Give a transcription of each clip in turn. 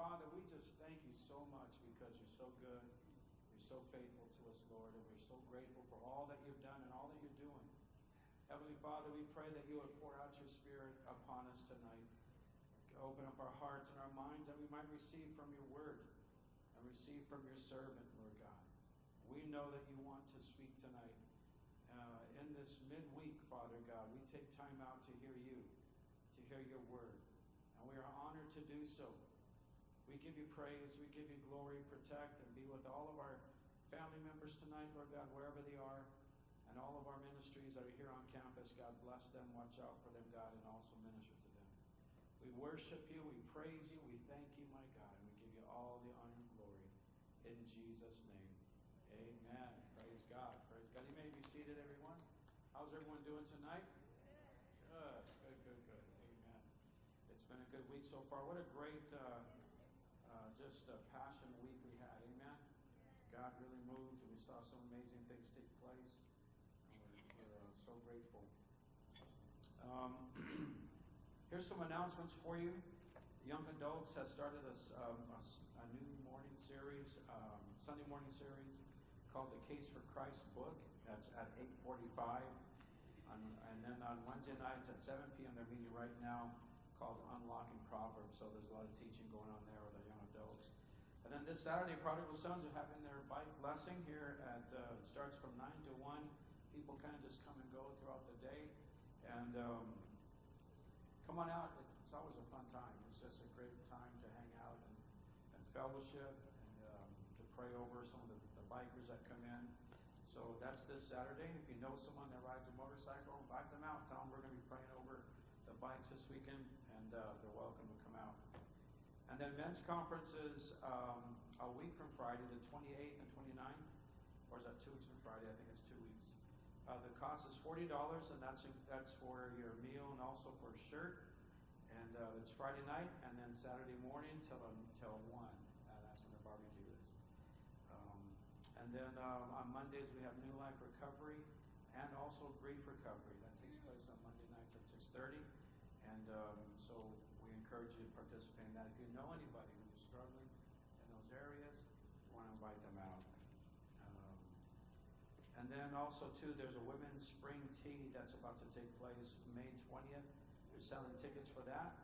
Father, we just thank you so much because you're so good. You're so faithful to us, Lord, and we're so grateful for all that you've done and all that you're doing. Heavenly Father, we pray that you would pour out your Spirit upon us tonight. Open up our hearts and our minds that we might receive from your word and receive from your servant, Lord God. We know that you want to speak tonight. Uh, in this midweek, Father God, we take time out to hear you, to hear your word. And we are honored to do so. Give you praise, we give you glory, protect, and be with all of our family members tonight, Lord God, wherever they are, and all of our ministries that are here on campus. God bless them, watch out for them, God, and also minister to them. We worship you, we praise you, we thank you, my God, and we give you all the honor and glory. In Jesus' name, amen. Praise God. Praise God. You may be seated, everyone. How's everyone doing tonight? Good, good, good, good. Amen. It's been a good week so far. What a great, uh, uh, just a passion week we had. Amen. God really moved, and we saw some amazing things take place. We're, uh, so grateful. Um, here's some announcements for you. Young Adults has started a, um, a, a new morning series, um, Sunday morning series, called the Case for Christ book. That's at 8:45, and then on Wednesday nights at 7 p.m. they're meeting right now called Unlocking Proverbs. So there's a lot of teaching going on there with our young adults. And then this Saturday, Prodigal Sons are having their bike blessing here at, uh, it starts from 9 to 1. People kind of just come and go throughout the day. And um, come on out. It's always a fun time. It's just a great time to hang out and, and fellowship and um, to pray over some of the, the bikers that come in. So that's this Saturday. If you know someone that rides a motorcycle, invite them out. Tell them we're going to be praying over the bikes this weekend, and uh, they're welcome to come out. And then men's conferences um, a week from Friday, the 28th and 29th, or is that two weeks from Friday? I think it's two weeks. Uh, the cost is forty dollars, and that's that's for your meal and also for a shirt. And uh, it's Friday night, and then Saturday morning till until one. Uh, that's when the barbecue is. Um, and then uh, on Mondays we have New Life Recovery and also Grief Recovery. That takes place on Monday nights at 6:30. And um, so we encourage you to participate in that. If you know anybody who's struggling in those areas, you want to invite them out. Um, and then also too, there's a women's spring tea that's about to take place May 20th. They're selling tickets for that.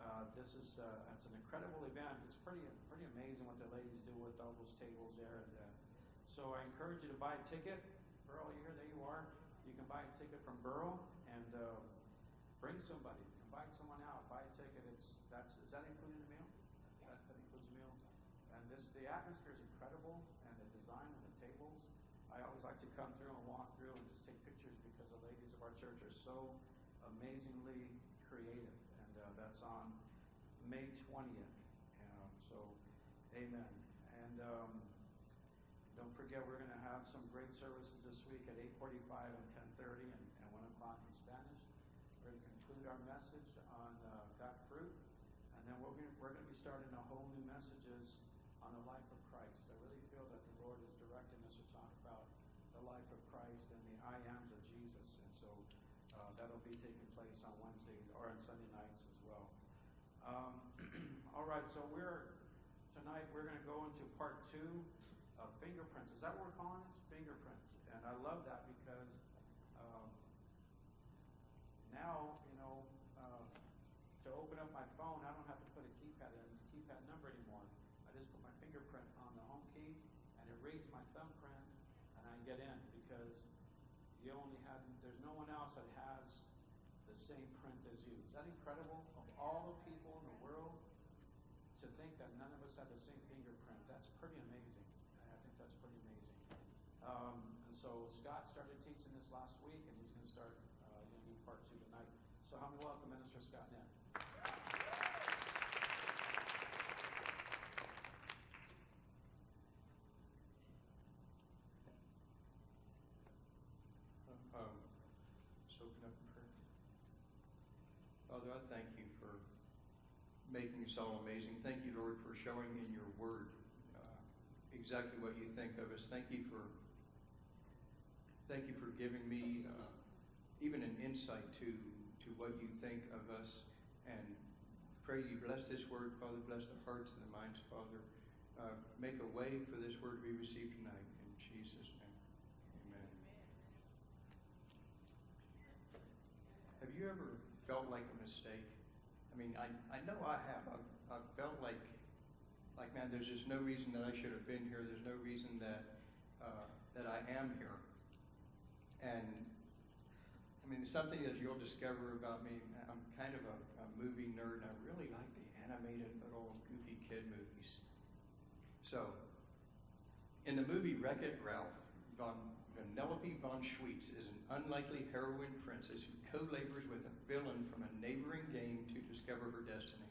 Uh, this is uh, it's an incredible event. It's pretty pretty amazing what the ladies do with all those tables there. And uh, so I encourage you to buy a ticket. Burl, here? There you are. You can buy a ticket from Burl and uh, bring somebody. Invite someone out. Buy a ticket. It's that's is that included in the meal? That, that includes the meal. And this the atmosphere is incredible, and the design of the tables. I always like to come through and walk through and just take pictures because the ladies of our church are so amazingly creative. And uh, that's on May 20th. Um, so, amen. And um, don't forget, we're going to have some great services this week at 8:45 and 10:30 and, and 1 o'clock in Spanish. We're going to conclude our message on uh, Got Fruit, and then we're going, we're going to be starting a whole new messages on the life of Christ. I really feel that the Lord is directing us to talk about the life of Christ and the I ams of Jesus, and so uh, that'll be taking place on Wednesdays or on Sunday nights as well. Um, all right, so we're tonight we're going to go into part two of fingerprints. Is that what we're calling it? Fingerprints, and I love that because um, now you know uh, to open up my phone, I don't have to put a keypad in keypad number anymore. I just put my fingerprint on the home key, and it reads my thumbprint, and I get in because you only have, there's no one else that has the same print as you. Is that incredible? Of all the people in the have the same fingerprint, that's pretty amazing. I think that's pretty amazing. Um, and so Scott started teaching this last week, and he's going to start uh, going to do part two tonight. So, how many welcome Minister Scott Nett? Um, so open up in prayer. Father, I thank you for all amazing. Thank you, Lord, for showing in your word uh, exactly what you think of us. Thank you for thank you for giving me uh, even an insight to to what you think of us and pray you bless this word, Father. Bless the hearts and the minds, Father. Uh, make a way for this word to be received tonight. In Jesus' name. Amen. Have you ever felt like a mistake? I mean, I, I know I have. I've, I've felt like, like, man, there's just no reason that I should have been here. There's no reason that, uh, that I am here. And, I mean, something that you'll discover about me, I'm kind of a, a movie nerd, and I really like the animated little goofy kid movies. So, in the movie Wreck-It Ralph, Von, Vanellope von Schweetz is an unlikely heroine princess who co-labors with a villain from a neighboring game to discover her destiny.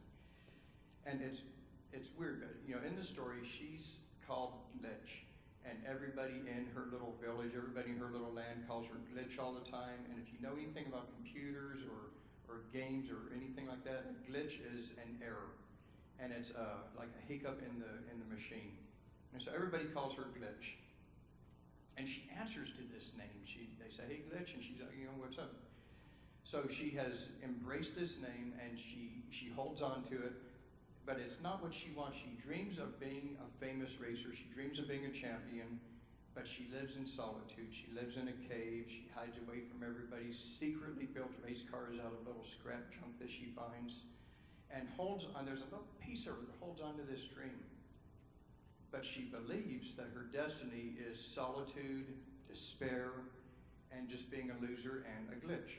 And it's it's weird, but you know, in the story, she's called Glitch, and everybody in her little village, everybody in her little land calls her Glitch all the time. And if you know anything about computers or or games or anything like that, a glitch is an error, and it's uh, like a hiccup in the in the machine. And so everybody calls her Glitch. And she answers to this name. She, they say, hey, Glitch, and she's like, you know, what's up? So she has embraced this name and she, she holds on to it, but it's not what she wants. She dreams of being a famous racer. She dreams of being a champion, but she lives in solitude. She lives in a cave. She hides away from everybody, secretly built race cars out of little scrap junk that she finds, and holds on. There's a little piece of her that holds on to this dream but she believes that her destiny is solitude, despair, and just being a loser and a glitch.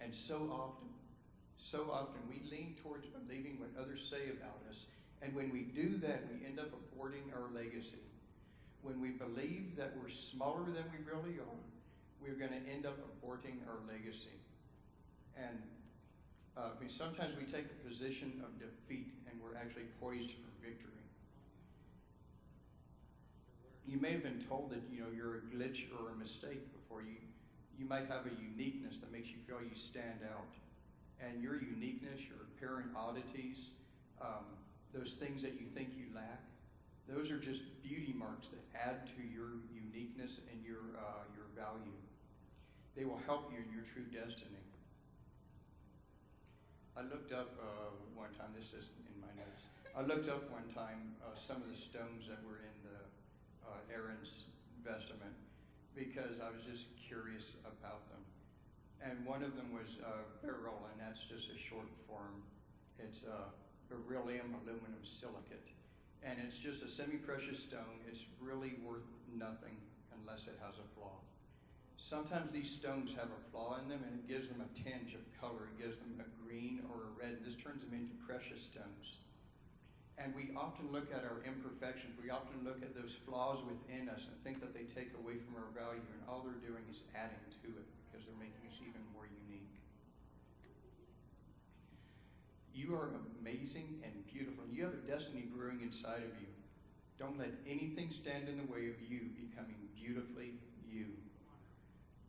And so often, so often we lean towards believing what others say about us, and when we do that, we end up aborting our legacy. When we believe that we're smaller than we really are, we're going to end up aborting our legacy. And uh, we, sometimes we take a position of defeat, and we're actually poised for victory you may have been told that you know you're a glitch or a mistake before. You you might have a uniqueness that makes you feel you stand out. And your uniqueness your apparent oddities um, those things that you think you lack those are just beauty marks that add to your uniqueness and your uh, your value. They will help you in your true destiny. I looked up uh, one time this isn't in my notes. I looked up one time uh, some of the stones that were in Aaron's vestment because I was just curious about them. And one of them was uh, beryl, and that's just a short form. It's uh, beryllium aluminum silicate. And it's just a semi-precious stone. It's really worth nothing unless it has a flaw. Sometimes these stones have a flaw in them, and it gives them a tinge of color. It gives them a green or a red. This turns them into precious stones. And we often look at our imperfections, we often look at those flaws within us and think that they take away from our value, and all they're doing is adding to it because they're making us even more unique. You are amazing and beautiful. You have a destiny brewing inside of you. Don't let anything stand in the way of you becoming beautifully you.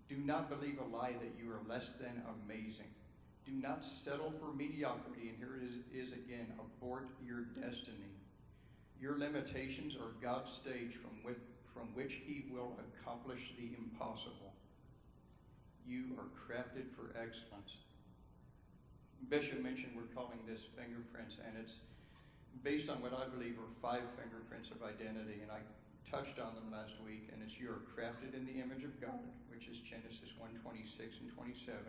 Do not believe a lie that you are less than amazing. Do not settle for mediocrity. And here it is, is again abort your destiny. Your limitations are God's stage from, with, from which He will accomplish the impossible. You are crafted for excellence. Bishop mentioned we're calling this fingerprints, and it's based on what I believe are five fingerprints of identity. And I touched on them last week, and it's you are crafted in the image of God, which is Genesis 1 26 and 27.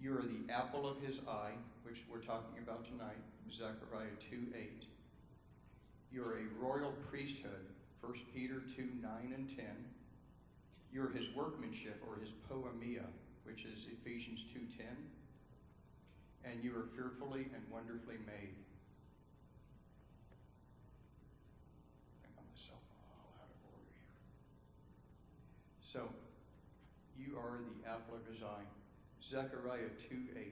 You are the apple of his eye, which we're talking about tonight, Zechariah 2 8. You're a royal priesthood, 1 Peter 2 9 and 10. You're his workmanship, or his poiema, which is Ephesians 2 10. And you are fearfully and wonderfully made. I got myself all out of order here. So, you are the apple of his eye. Zechariah 2 8.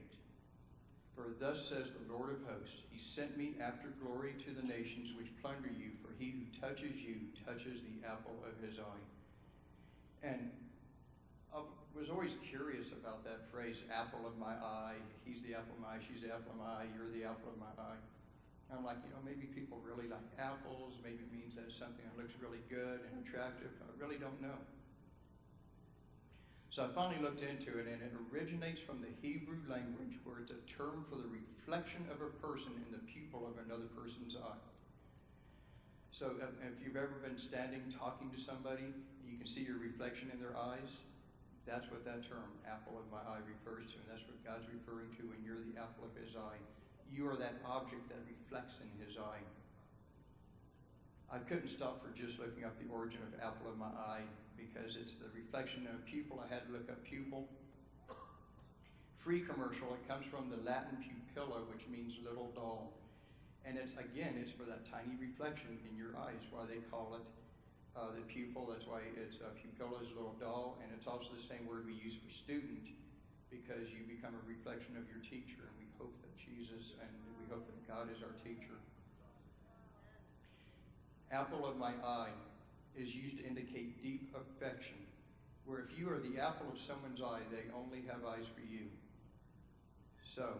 For thus says the Lord of hosts, He sent me after glory to the nations which plunder you, for he who touches you touches the apple of his eye. And I was always curious about that phrase, apple of my eye. He's the apple of my eye, she's the apple of my eye, you're the apple of my eye. I'm like, you know, maybe people really like apples. Maybe it means that something that looks really good and attractive. I really don't know. So I finally looked into it, and it originates from the Hebrew language, where it's a term for the reflection of a person in the pupil of another person's eye. So uh, if you've ever been standing talking to somebody, you can see your reflection in their eyes. That's what that term, apple of my eye, refers to, and that's what God's referring to when you're the apple of His eye. You are that object that reflects in His eye. I couldn't stop for just looking up the origin of apple of my eye because it's the reflection of a pupil. I had to look up pupil. Free commercial, it comes from the Latin pupilla, which means little doll. And it's, again, it's for that tiny reflection in your eyes, why they call it uh, the pupil. That's why it's uh, pupilla is a little doll. And it's also the same word we use for student because you become a reflection of your teacher. And we hope that Jesus and we hope that God is our teacher. Apple of my eye is used to indicate deep affection, where if you are the apple of someone's eye, they only have eyes for you. So,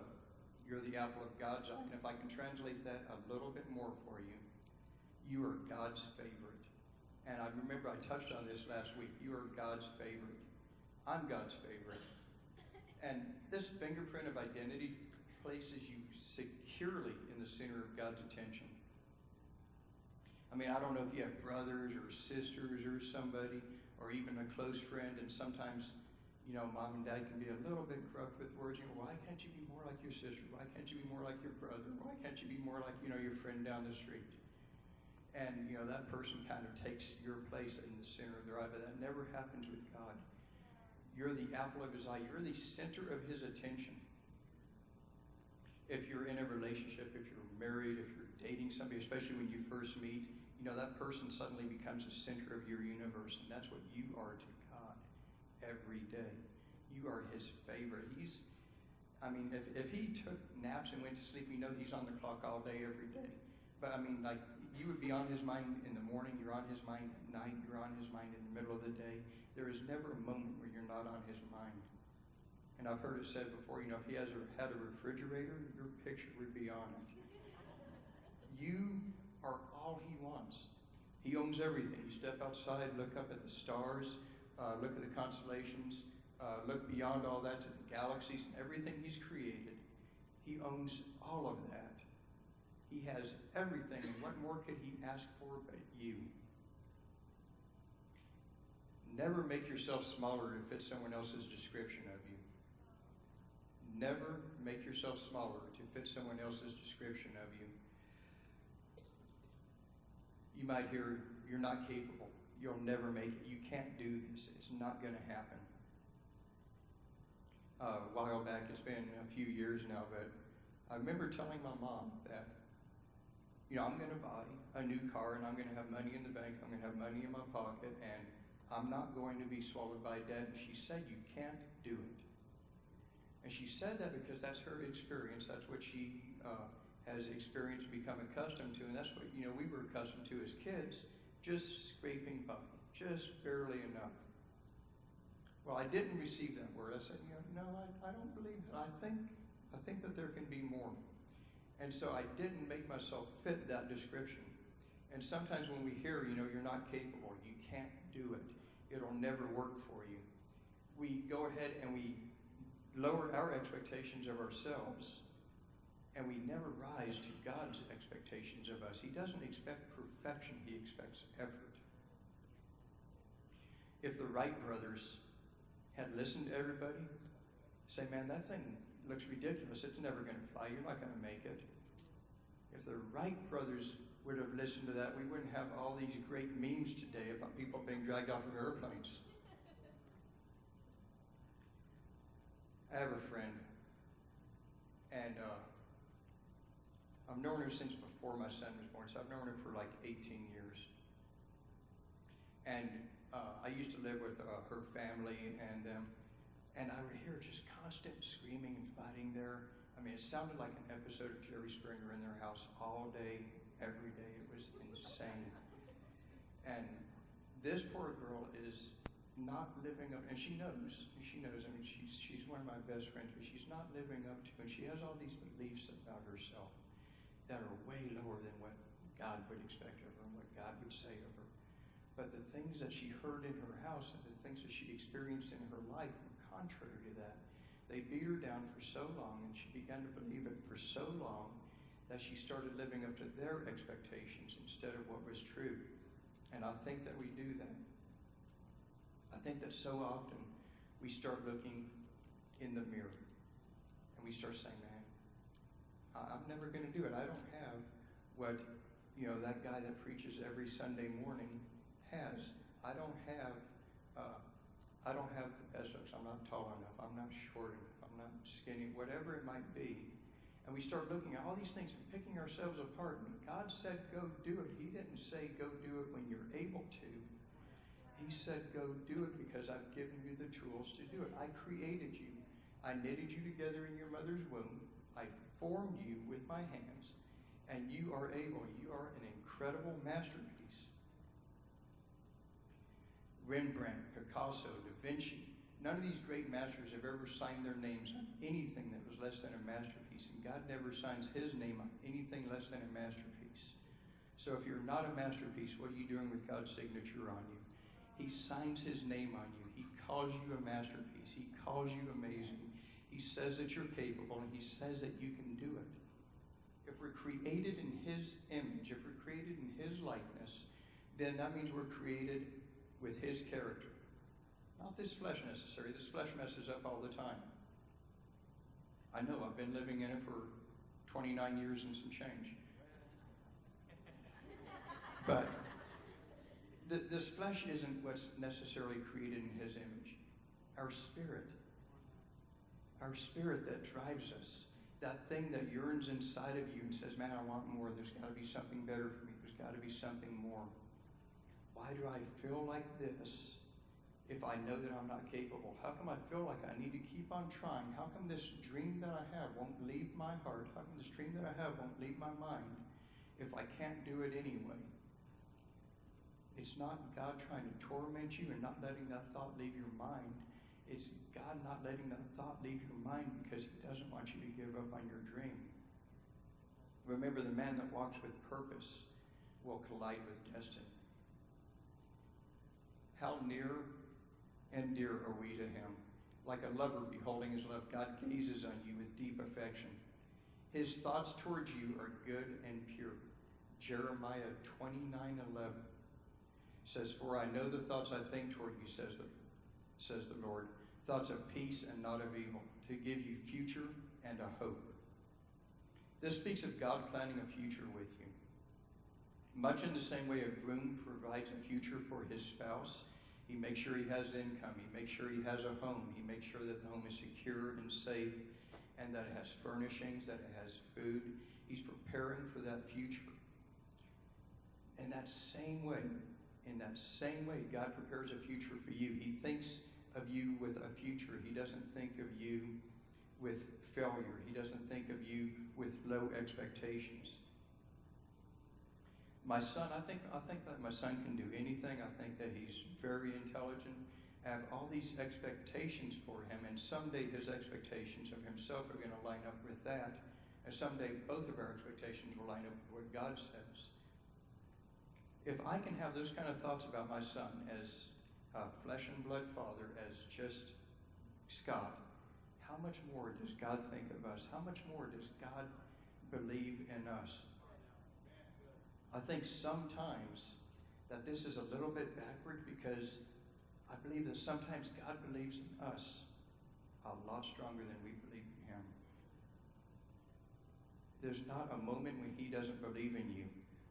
you're the apple of God's eye. And if I can translate that a little bit more for you, you are God's favorite. And I remember I touched on this last week. You are God's favorite. I'm God's favorite. And this fingerprint of identity places you securely in the center of God's attention. I mean, I don't know if you have brothers or sisters or somebody or even a close friend, and sometimes, you know, mom and dad can be a little bit gruff with words. You know, why can't you be more like your sister? Why can't you be more like your brother? Why can't you be more like, you know, your friend down the street? And, you know, that person kind of takes your place in the center of their eye, but that never happens with God. You're the apple of his eye. You're the center of his attention. If you're in a relationship, if you're married, if you're dating somebody, especially when you first meet, you know, that person suddenly becomes the center of your universe, and that's what you are to God every day. You are his favorite. He's, I mean, if, if he took naps and went to sleep, you know he's on the clock all day, every day. But I mean, like, you would be on his mind in the morning, you're on his mind at night, you're on his mind in the middle of the day. There is never a moment where you're not on his mind. And I've heard it said before, you know, if he has a, had a refrigerator, your picture would be on it. You are all he wants. He owns everything. You step outside, look up at the stars, uh, look at the constellations, uh, look beyond all that to the galaxies and everything he's created. He owns all of that. He has everything. What more could he ask for but you? Never make yourself smaller to fit someone else's description of you. Never make yourself smaller to fit someone else's description of you. You might hear, you're not capable. You'll never make it. You can't do this. It's not going to happen. Uh, a while back, it's been a few years now, but I remember telling my mom that, you know, I'm going to buy a new car and I'm going to have money in the bank, I'm going to have money in my pocket, and I'm not going to be swallowed by debt. And she said, You can't do it. And she said that because that's her experience. That's what she uh, has experienced, become accustomed to, and that's what you know we were accustomed to as kids, just scraping by, just barely enough. Well, I didn't receive that word. I said, you know, no, I, I don't believe that. I think I think that there can be more. And so I didn't make myself fit that description. And sometimes when we hear, you know, you're not capable, you can't do it, it'll never work for you. We go ahead and we lower our expectations of ourselves and we never rise to God's expectations of us. He doesn't expect perfection, He expects effort. If the Wright brothers had listened to everybody, say, man, that thing looks ridiculous. It's never going to fly. You're not going to make it. If the Wright brothers would have listened to that, we wouldn't have all these great memes today about people being dragged off of airplanes. I have a friend, and uh, I've known her since before my son was born, so I've known her for like 18 years. And uh, I used to live with uh, her family, and and I would hear just constant screaming and fighting there. I mean, it sounded like an episode of Jerry Springer in their house all day, every day. It was insane. And this poor girl is not living up, and she knows, she knows. I mean, she's she's one of my best friends, but she's not living up to, and she has all these beliefs about herself that are way lower than what God would expect of her and what God would say of her. but the things that she heard in her house and the things that she experienced in her life were contrary to that. They beat her down for so long, and she began to believe it for so long that she started living up to their expectations instead of what was true. And I think that we do that. I think that so often we start looking in the mirror and we start saying, I'm never going to do it. I don't have what, you know, that guy that preaches every Sunday morning has. I don't have, uh, I don't have the looks. I'm not tall enough. I'm not short enough. I'm not skinny, whatever it might be. And we start looking at all these things and picking ourselves apart. And God said, go do it. He didn't say, go do it when you're able to. He said, go do it because I've given you the tools to do it. I created you. I knitted you together in your mother's womb. I formed you with my hands. And you are able. You are an incredible masterpiece. Rembrandt, Picasso, Da Vinci, none of these great masters have ever signed their names on anything that was less than a masterpiece. And God never signs his name on anything less than a masterpiece. So if you're not a masterpiece, what are you doing with God's signature on you? He signs his name on you. He calls you a masterpiece. He calls you amazing. He says that you're capable and he says that you can do it. If we're created in his image, if we're created in his likeness, then that means we're created with his character. Not this flesh necessarily. This flesh messes up all the time. I know, I've been living in it for 29 years and some change. But th- this flesh isn't what's necessarily created in his image. Our spirit. Our spirit that drives us. That thing that yearns inside of you and says, Man, I want more. There's got to be something better for me. There's got to be something more. Why do I feel like this if I know that I'm not capable? How come I feel like I need to keep on trying? How come this dream that I have won't leave my heart? How come this dream that I have won't leave my mind if I can't do it anyway? It's not God trying to torment you and not letting that thought leave your mind. It's God not letting that thought leave your mind because He doesn't want you to give up on your dream. Remember, the man that walks with purpose will collide with destiny. How near and dear are we to Him? Like a lover beholding his love, God gazes on you with deep affection. His thoughts towards you are good and pure. Jeremiah 29 11 says, For I know the thoughts I think toward you, says the, says the Lord, thoughts of peace and not of evil, to give you future and a hope. This speaks of God planning a future with you. Much in the same way a groom provides a future for his spouse, he makes sure he has income, he makes sure he has a home, he makes sure that the home is secure and safe, and that it has furnishings, that it has food. He's preparing for that future. In that same way, in that same way, God prepares a future for you. He thinks of you with a future. He doesn't think of you with failure. He doesn't think of you with low expectations. My son, I think, I think that my son can do anything. I think that he's very intelligent. I have all these expectations for him, and someday his expectations of himself are going to line up with that. And someday both of our expectations will line up with what God says if I can have those kind of thoughts about my son as a flesh and blood father, as just Scott, how much more does God think of us? How much more does God believe in us? I think sometimes that this is a little bit backward because I believe that sometimes God believes in us a lot stronger than we believe in Him. There's not a moment when He doesn't believe in you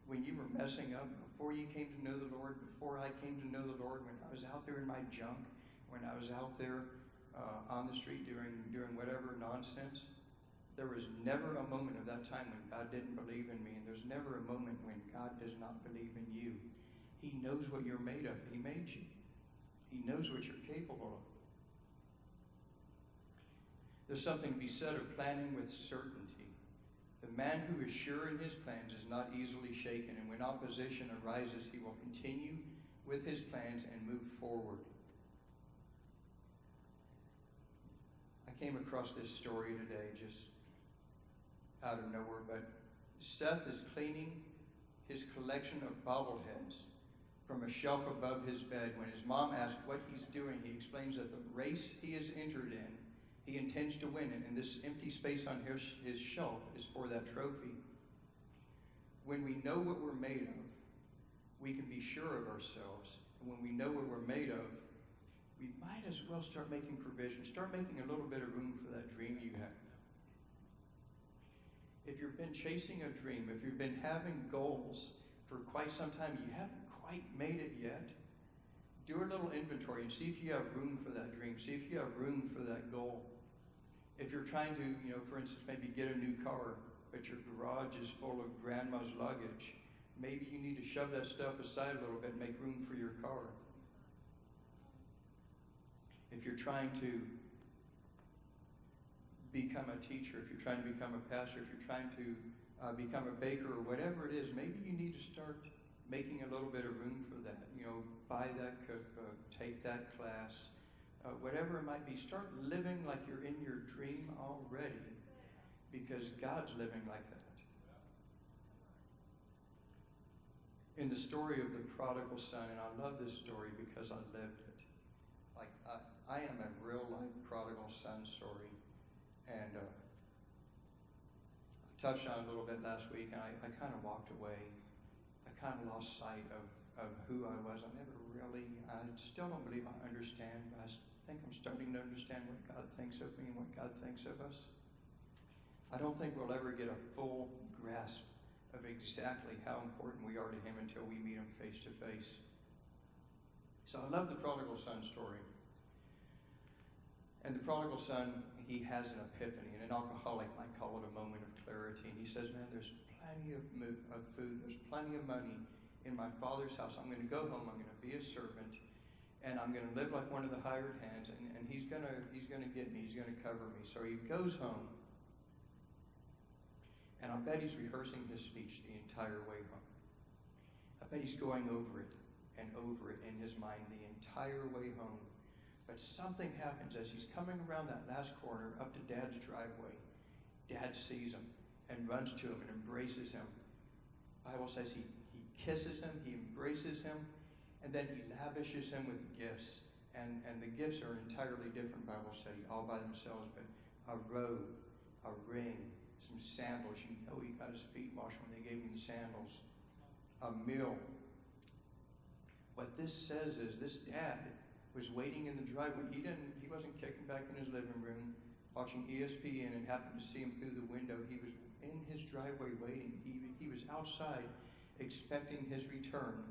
when you were messing up, before you came to know the Lord, before I came to know the Lord, when I was out there in my junk, when I was out there uh, on the street doing, doing whatever nonsense, there was never a moment of that time when God didn't believe in me, and there's never a moment when God does not believe in you. He knows what you're made of. He made you. He knows what you're capable of. There's something to be said of planning with certainty. Man who is sure in his plans is not easily shaken, and when opposition arises, he will continue with his plans and move forward. I came across this story today just out of nowhere, but Seth is cleaning his collection of bobbleheads from a shelf above his bed. When his mom asks what he's doing, he explains that the race he is entered in, he intends to win it, and this empty space on his, his shelf is for that trophy. When we know what we're made of, we can be sure of ourselves. And when we know what we're made of, we might as well start making provision. Start making a little bit of room for that dream you have. If you've been chasing a dream, if you've been having goals for quite some time, you haven't quite made it yet, do a little inventory and see if you have room for that dream. See if you have room for that goal. If you're trying to, you know, for instance, maybe get a new car, but your garage is full of grandma's luggage, maybe you need to shove that stuff aside a little bit and make room for your car. If you're trying to become a teacher, if you're trying to become a pastor, if you're trying to uh, become a baker or whatever it is, maybe you need to start making a little bit of room for that. You know, buy that cookbook, take that class, uh, whatever it might be. Start living like you're in your dream already because God's living like that. In the story of the prodigal son, and I love this story because I lived it. Like, I, I am a real life prodigal son story. And uh, I touched on it a little bit last week, and I, I kind of walked away. I kind of lost sight of, of who I was. I never really, I still don't believe I understand, but I think I'm starting to understand what God thinks of me and what God thinks of us. I don't think we'll ever get a full grasp of exactly how important we are to Him until we meet Him face to face. So I love the prodigal son story. And the prodigal son, he has an epiphany, and an alcoholic might call it a moment of clarity. And he says, Man, there's plenty of, of food, there's plenty of money in my father's house. I'm going to go home, I'm going to be a servant, and I'm going to live like one of the hired hands, and, and he's going to he's going to get me, he's going to cover me. So he goes home, and I bet he's rehearsing his speech the entire way home. I bet he's going over it and over it in his mind the entire way home. But something happens as he's coming around that last corner up to Dad's driveway. Dad sees him and runs to him and embraces him. Bible says he, he kisses him, he embraces him, and then he lavishes him with gifts. And, and the gifts are entirely different Bible study all by themselves, but a robe, a ring, some sandals. You know he got his feet washed when they gave him the sandals. A meal. What this says is this dad was waiting in the driveway. He didn't. He wasn't kicking back in his living room, watching ESPN, and happened to see him through the window. He was in his driveway waiting. He he was outside, expecting his return,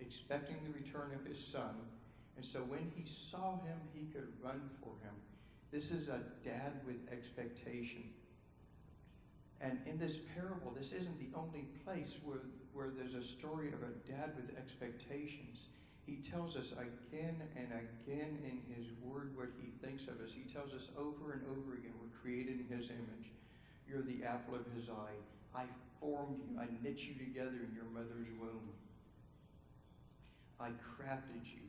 expecting the return of his son. And so when he saw him, he could run for him. This is a dad with expectation. And in this parable, this isn't the only place where, where there's a story of a dad with expectations. He tells us again and again in His Word what He thinks of us. He tells us over and over again we're created in His image. You're the apple of His eye. I formed you. I knit you together in your mother's womb. I crafted you.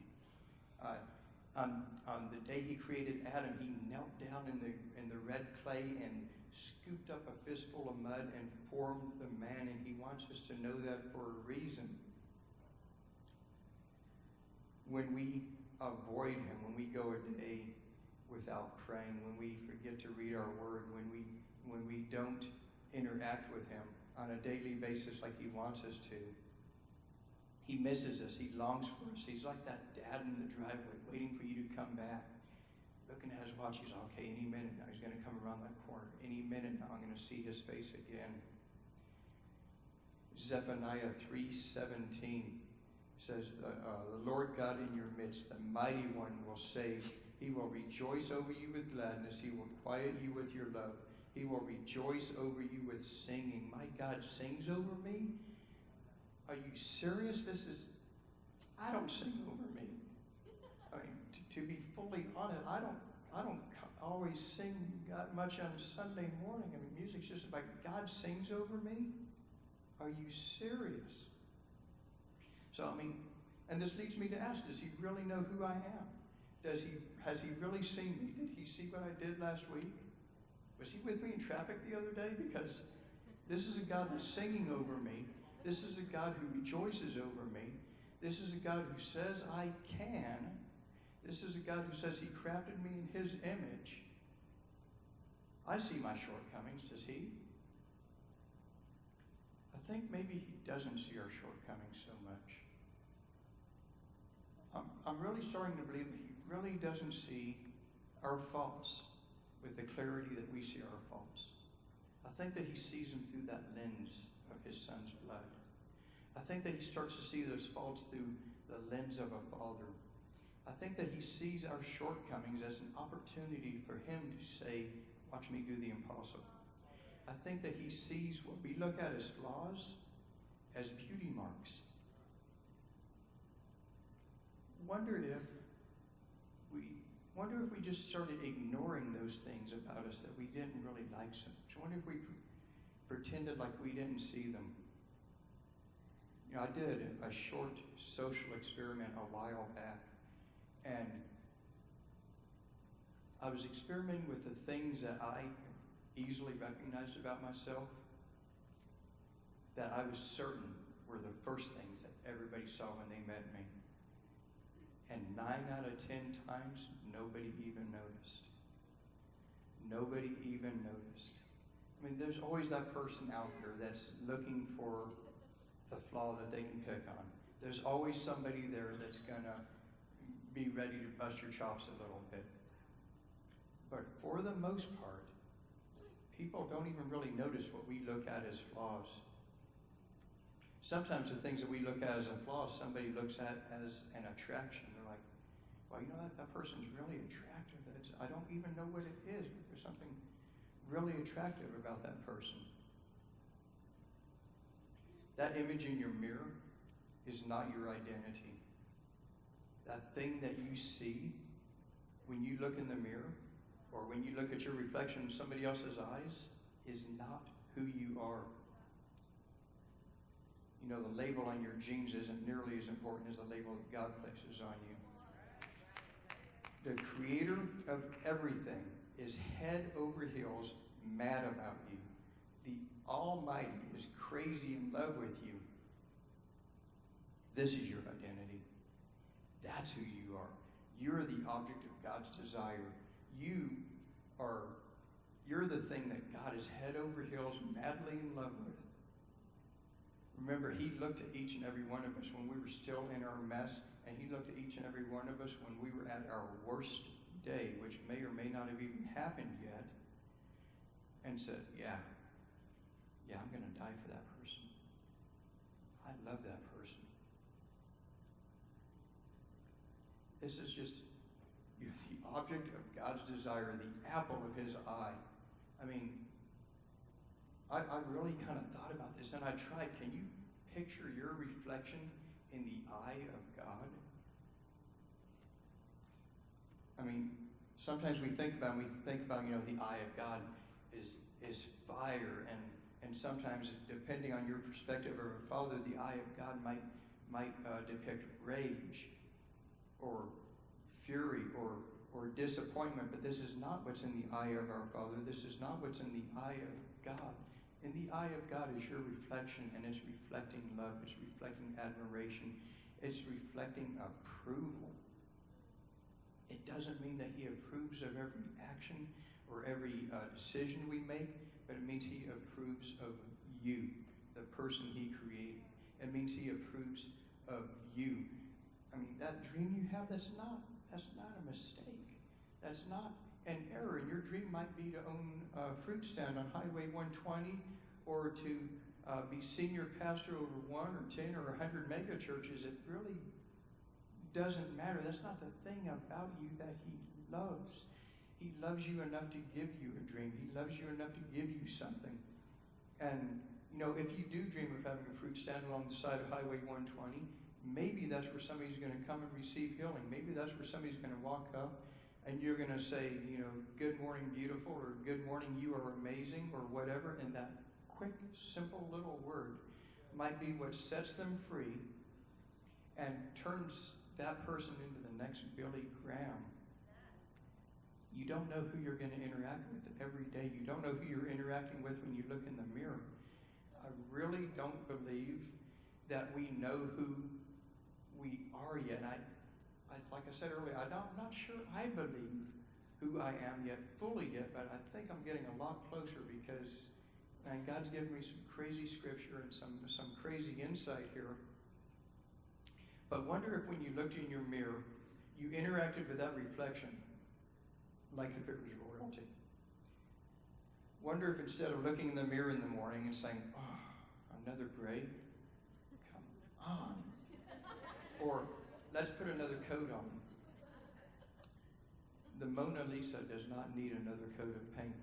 On, on the day He created Adam, He knelt down in the, in the red clay and scooped up a fistful of mud and formed the man. And He wants us to know that for a reason when we avoid Him, when we go a day without praying, when we forget to read our Word, when we when we don't interact with Him on a daily basis like He wants us to, He misses us. He longs for us. He's like that dad in the driveway, waiting for you to come back, looking at his watch. He's like, okay. Any minute now, He's going to come around that corner. Any minute now, I'm going to see His face again. Zephaniah three seventeen says, the, uh, the Lord God in your midst, the mighty one will save. He will rejoice over you with gladness. He will quiet you with your love. He will rejoice over you with singing. My God sings over me? Are you serious? This is, I don't sing over me. I mean, to, to be fully honest, I don't, I don't always sing that much on Sunday morning. I mean, music's just like God sings over me. Are you serious? So I mean, and this leads me to ask: Does he really know who I am? Does he has he really seen me? Did he see what I did last week? Was he with me in traffic the other day? Because this is a God that's singing over me. This is a God who rejoices over me. This is a God who says I can. This is a God who says He crafted me in His image. I see my shortcomings, does He? I think maybe He doesn't see our shortcomings so much. I'm, I'm really starting to believe He really doesn't see our faults with the clarity that we see our faults. I think that He sees them through that lens of His Son's blood. I think that He starts to see those faults through the lens of a father. I think that He sees our shortcomings as an opportunity for Him to say, Watch me do the impossible. I think that He sees what we look at as flaws as beauty marks. Wonder if wonder if we just started ignoring those things about us that we didn't really like so much. I wonder if we pretended like we didn't see them. You know, I did a short social experiment a while back, and I was experimenting with the things that I easily recognized about myself that I was certain were the first things that everybody saw when they met me. And nine out of ten times, nobody even noticed. Nobody even noticed. I mean, there's always that person out there that's looking for the flaw that they can pick on. There's always somebody there that's going to be ready to bust your chops a little bit. But for the most part, people don't even really notice what we look at as flaws. Sometimes the things that we look at as a flaw, somebody looks at as an attraction. Well, you know, that, that person's really attractive. It's, I don't even know what it is, but there's something really attractive about that person. That image in your mirror is not your identity. That thing that you see when you look in the mirror or when you look at your reflection in somebody else's eyes is not who you are. You know, the label on your jeans isn't nearly as important as the label that God places on you. The creator of everything is head over heels mad about you. The Almighty is crazy in love with you. This is your identity. That's who you are. You're the object of God's desire. You are, you're the thing that God is head over heels madly in love with. Remember, He looked at each and every one of us when we were still in our mess, and He looked at each and every one of us when we were at our worst day, which may or may not have even happened yet, and said, Yeah, yeah, I'm going to die for that person. I love that person. This is just you're the object of God's desire, the apple of His eye. I mean, I, I really kind of thought about this and I tried. Can you picture your reflection in the eye of God? I mean, sometimes we think about we think about, you know, the eye of God is is fire and and sometimes depending on your perspective of a father, the eye of God might might uh, depict rage or fury or or disappointment, but this is not what's in the eye of our Father. This is not what's in the eye of God. In the eye of God is your reflection, and it's reflecting love, it's reflecting admiration, it's reflecting approval. It doesn't mean that He approves of every action or every uh, decision we make, but it means He approves of you, the person He created. It means He approves of you. I mean, that dream you have, that's not, that's not a mistake. That's not an error. And your dream might be to own a fruit stand on Highway 120 or to uh, be senior pastor over one or 10 or 100 mega churches. It really doesn't matter. That's not the thing about you that He loves. He loves you enough to give you a dream. He loves you enough to give you something. And, you know, if you do dream of having a fruit stand along the side of Highway 120, maybe that's where somebody's going to come and receive healing. Maybe that's where somebody's going to walk up and you're going to say, you know, good morning, beautiful, or good morning, you are amazing, or whatever. And that quick, simple little word might be what sets them free and turns that person into the next Billy Graham. You don't know who you're going to interact with every day. You don't know who you're interacting with when you look in the mirror. I really don't believe that we know who we are yet. I, I, like I said earlier, I don't, I'm not sure I believe who I am yet, fully yet, but I think I'm getting a lot closer because man, God's given me some crazy scripture and some, some crazy insight here. But wonder if when you looked in your mirror, you interacted with that reflection like if it was royalty. Wonder if instead of looking in the mirror in the morning and saying, oh, another grave? Come on. Or let's put another coat on. The Mona Lisa does not need another coat of paint.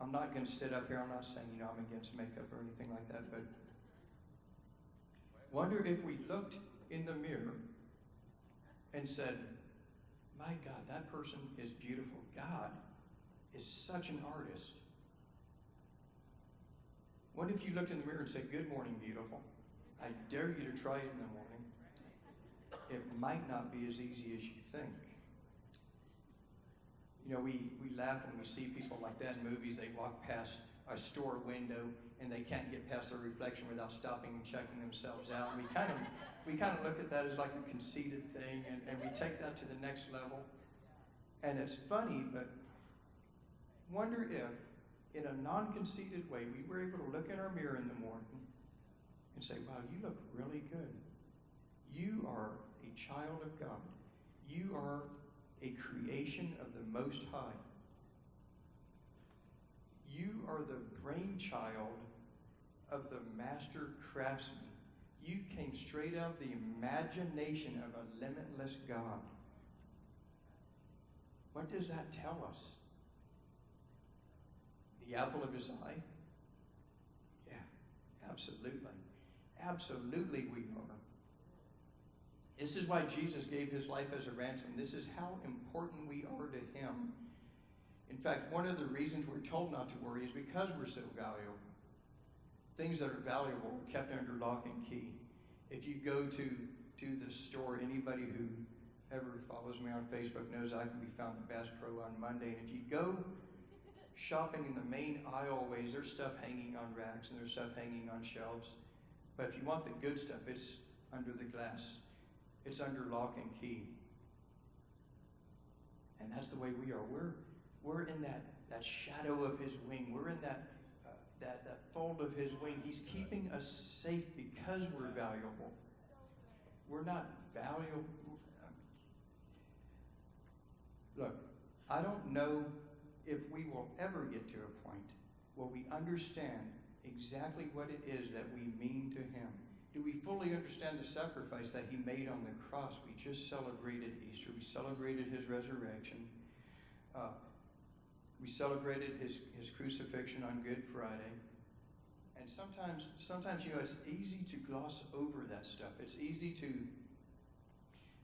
I'm not going to sit up here, I'm not saying, you know, I'm against makeup or anything like that, but wonder if we looked in the mirror and said, my God, that person is beautiful. God is such an artist. What if you looked in the mirror and said, Good morning, beautiful? I dare you to try it in the morning. It might not be as easy as you think. You know, we, we laugh when we see people like that in movies. They walk past a store window and they can't get past their reflection without stopping and checking themselves out. We kind of we kind of look at that as like a conceited thing, and, and we take that to the next level. And it's funny, but wonder if, in a non conceited way, we were able to look in our mirror in the morning and say, Wow, you look really good. You are child of God. You are a creation of the Most High. You are the brainchild of the master craftsman. You came straight out of the imagination of a limitless God. What does that tell us? The apple of his eye? Yeah, absolutely. Absolutely, we are. This is why Jesus gave his life as a ransom. This is how important we are to him. In fact, one of the reasons we're told not to worry is because we're so valuable things that are valuable are kept under lock and key. If you go to, to the store, anybody who ever follows me on Facebook knows I can be found at Bass Pro on Monday. And if you go shopping in the main aisleways, there's stuff hanging on racks and there's stuff hanging on shelves. But if you want the good stuff, it's under the glass. It's under lock and key. And that's the way we are. We're, we're in that, that shadow of his wing. We're in that uh, that, that fold of his wing. He's keeping us safe because we're valuable. We're not valuable. Look, I don't know if we will ever get to a point where we understand exactly what it is that we mean to him. Do we fully understand the sacrifice that he made on the cross? We just celebrated Easter. We celebrated his resurrection. Uh, we celebrated his, his crucifixion on Good Friday. And sometimes, sometimes, you know, it's easy to gloss over that stuff. It's easy to,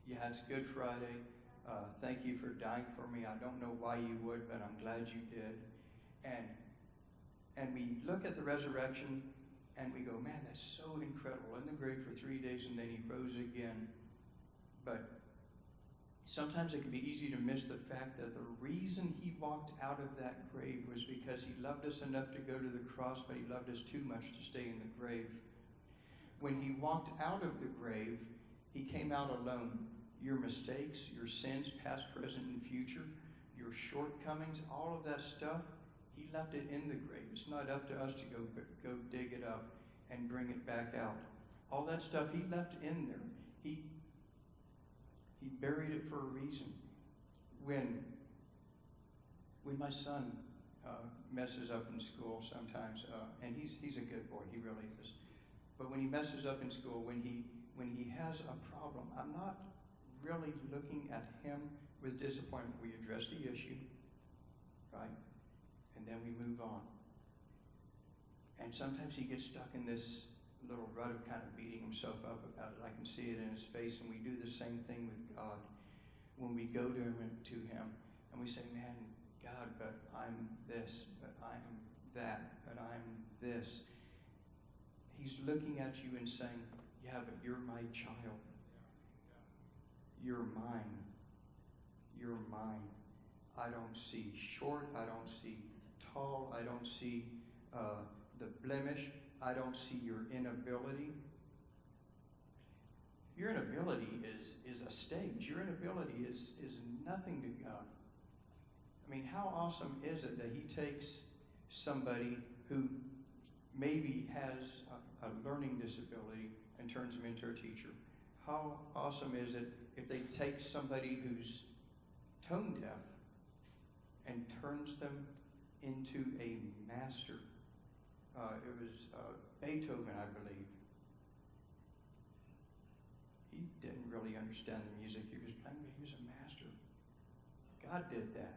yeah, it's Good Friday. Uh, thank you for dying for me. I don't know why you would, but I'm glad you did. And and we look at the resurrection and we go, man, that's so incredible. In the grave for three days and then he rose again. But Sometimes it can be easy to miss the fact that the reason he walked out of that grave was because he loved us enough to go to the cross, but he loved us too much to stay in the grave. When he walked out of the grave, he came out alone. Your mistakes, your sins, past, present, and future, your shortcomings, all of that stuff, he left it in the grave. It's not up to us to go, go dig it up and bring it back out. All that stuff he left in there. He, he buried it for a reason. When, when my son uh, messes up in school sometimes, uh, and he's, he's a good boy, he really is. But when he messes up in school, when he, when he has a problem, I'm not really looking at him with disappointment. We address the issue, right? And then we move on. And sometimes he gets stuck in this little rut of kind of beating himself up about it. I can see it in his face, and we do the same thing with God. When we go to him, to him and we say, man, God, but I'm this, but I'm that, but I'm this. He's looking at you and saying, yeah, but you're my child. You're mine. You're mine. I don't see short. I don't see tall. I don't see uh, the blemish. I don't see your inability. Your inability is, is a stage. Your inability is, is nothing to God. I mean, how awesome is it that He takes somebody who maybe has a, a learning disability and turns them into a teacher? How awesome is it if they take somebody who's tone deaf and turns them into a master? Uh, it was uh, Beethoven, I believe. He didn't really understand the music he was playing, but he was a master. God did that.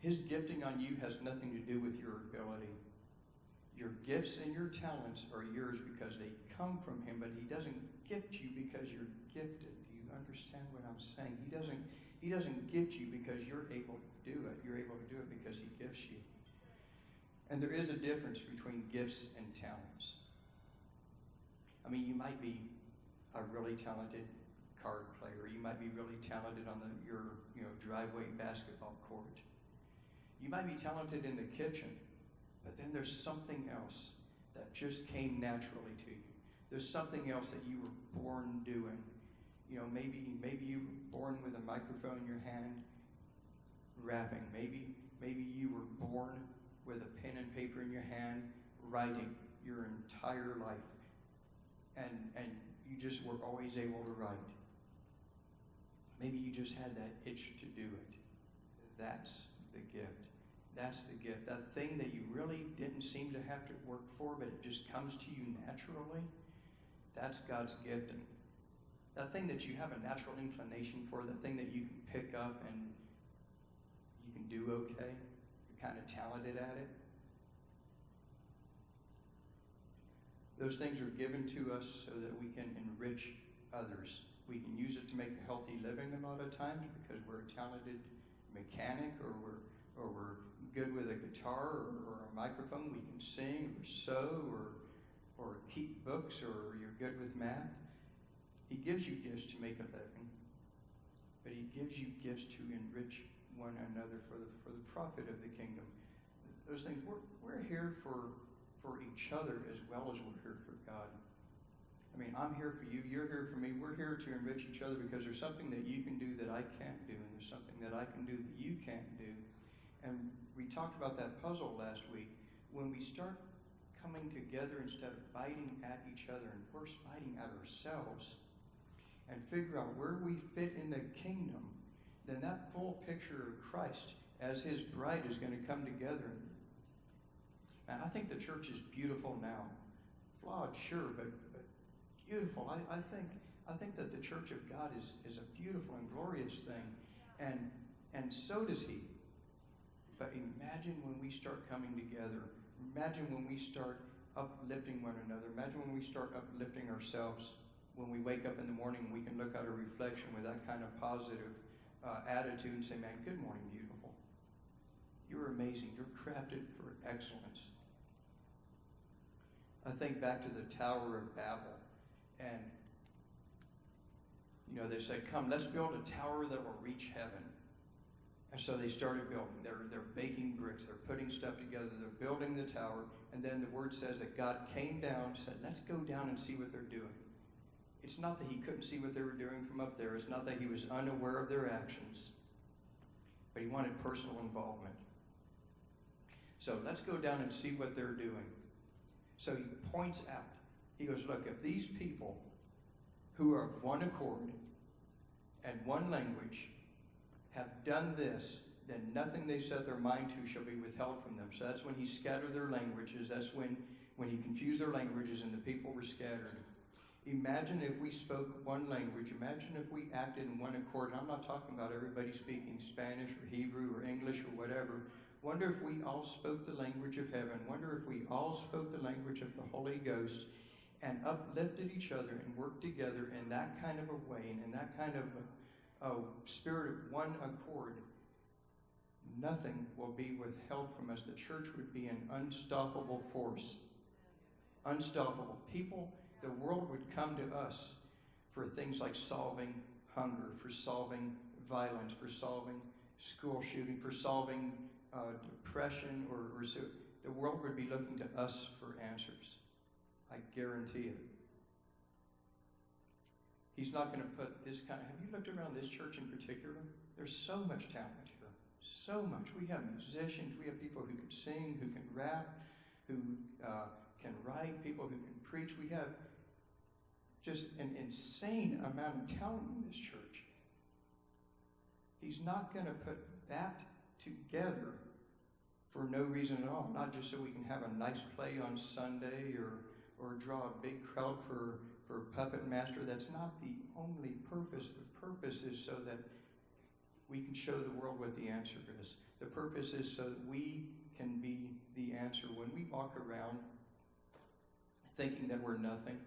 His gifting on you has nothing to do with your ability. Your gifts and your talents are yours because they come from Him, but He doesn't gift you because you're gifted. Do you understand what I'm saying? He doesn't, he doesn't gift you because you're able to do it. You're able to do it because He gifts you. And there is a difference between gifts and talents. I mean, you might be a really talented card player. You might be really talented on the, your you know, driveway basketball court. You might be talented in the kitchen, but then there's something else that just came naturally to you. There's something else that you were born doing. You know, maybe maybe you were born with a microphone in your hand, rapping. Maybe maybe you were born with a pen and paper in your hand, writing your entire life, and and you just were always able to write. Maybe you just had that itch to do it. That's the gift. That's the gift. That thing that you really didn't seem to have to work for, but it just comes to you naturally. That's God's gifting. That thing that you have a natural inclination for, the thing that you can pick up and you can do okay. You're kind of talented at it. Those things are given to us so that we can enrich others. We can use it to make a healthy living a lot of times because we're a talented mechanic or we're, or we're good with a guitar or, or a microphone. We can sing or sew or, or keep books or you're good with math. He gives you gifts to make a living, but he gives you gifts to enrich one another for the, for the profit of the kingdom. Those things, we're, we're here for for each other as well as we're here for God. I mean, I'm here for you, you're here for me. We're here to enrich each other because there's something that you can do that I can't do, and there's something that I can do that you can't do. And we talked about that puzzle last week. When we start coming together instead of biting at each other and first biting at ourselves and figure out where we fit in the kingdom, then that full picture of Christ as his bride is going to come together and I think the church is beautiful now. Flawed, sure, but, but beautiful. I, I think I think that the church of God is, is a beautiful and glorious thing. And and so does he. But imagine when we start coming together. Imagine when we start uplifting one another. Imagine when we start uplifting ourselves. When we wake up in the morning, we can look at a reflection with that kind of positive uh, attitude and say, Man, good morning, beautiful. You're amazing. You're crafted for excellence. I think back to the Tower of Babel, and you know they said, "Come, let's build a tower that will reach heaven." And so they started building. They're they're baking bricks. They're putting stuff together. They're building the tower, and then the word says that God came down, and said, "Let's go down and see what they're doing." It's not that he couldn't see what they were doing from up there. It's not that he was unaware of their actions, but he wanted personal involvement. So let's go down and see what they're doing. So he points out, he goes, Look, if these people who are of one accord and one language have done this, then nothing they set their mind to shall be withheld from them. So that's when he scattered their languages. That's when, when he confused their languages and the people were scattered. Imagine if we spoke one language. Imagine if we acted in one accord. I'm not talking about everybody speaking Spanish or Hebrew or English or whatever. Wonder if we all spoke the language of heaven. Wonder if we all spoke the language of the Holy Ghost and uplifted each other and worked together in that kind of a way and in that kind of a, a spirit of one accord. Nothing will be withheld from us. The church would be an unstoppable force. Unstoppable. People, the world would come to us for things like solving hunger, for solving violence, for solving school shooting, for solving uh, depression or, or the world would be looking to us for answers. I guarantee it. He's not going to put this kind of. Have you looked around this church in particular? There's so much talent here. So much. We have musicians. We have people who can sing, who can rap, who uh, can write, people who can preach. We have just an insane amount of talent in this church. He's not going to put that together for no reason at all, not just so we can have a nice play on Sunday or, or draw a big crowd for, for Puppet Master. That's not the only purpose. The purpose is so that we can show the world what the answer is. The purpose is so that we can be the answer. When we walk around thinking that we're nothing,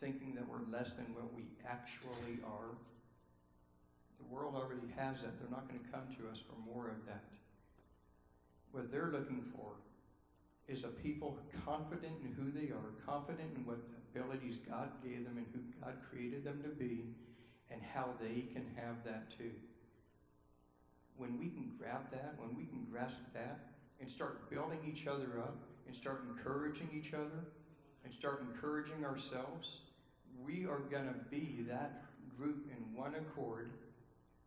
thinking that we're less than what we actually are, the world already has that. They're not going to come to us for more of that. What they're looking for is a people confident in who they are, confident in what abilities God gave them and who God created them to be, and how they can have that too. When we can grab that, when we can grasp that, and start building each other up, and start encouraging each other, and start encouraging ourselves, we are going to be that group in one accord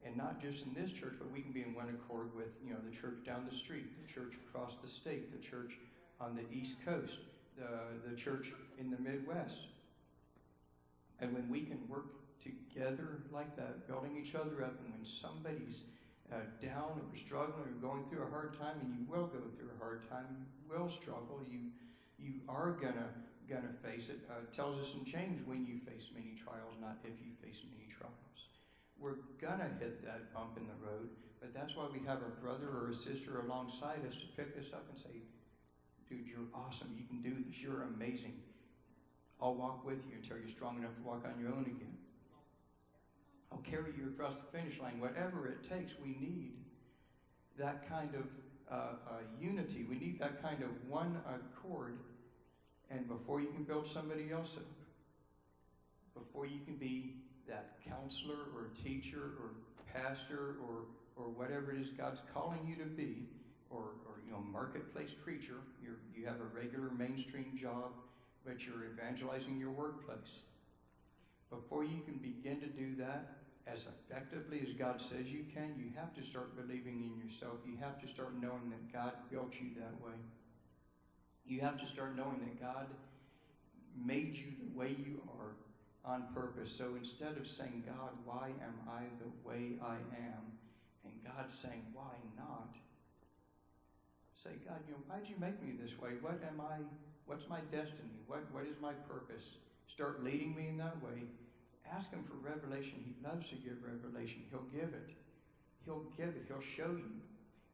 and not just in this church, but we can be in one accord with, you know, the church down the street, the church across the state, the church on the East Coast, the, the church in the Midwest. And when we can work together like that, building each other up, and when somebody's uh, down or struggling or going through a hard time, and you will go through a hard time, you will struggle, you you are gonna gonna face it. Uh, tells us in James when you face many trials, not if you face many trials we're gonna hit that bump in the road, but that's why we have a brother or a sister alongside us to pick us up and say, dude, you're awesome. You can do this. You're amazing. I'll walk with you until you're strong enough to walk on your own again. I'll carry you across the finish line. Whatever it takes, we need that kind of uh, uh, unity. We need that kind of one accord. And before you can build somebody else up, before you can be that counselor or teacher or pastor or, or whatever it is God's calling you to be, or, or you know, marketplace preacher, you you have a regular mainstream job, but you're evangelizing your workplace. Before you can begin to do that as effectively as God says you can, you have to start believing in yourself. You have to start knowing that God built you that way. You have to start knowing that God made you the way you are on purpose. So instead of saying, God, why am I the way I am? And God saying, why not? Say, God, you know, why'd you make me this way? What am I, what's my destiny? What, what is my purpose? Start leading me in that way. Ask him for revelation. He loves to give revelation. He'll give it. He'll give it. He'll show you.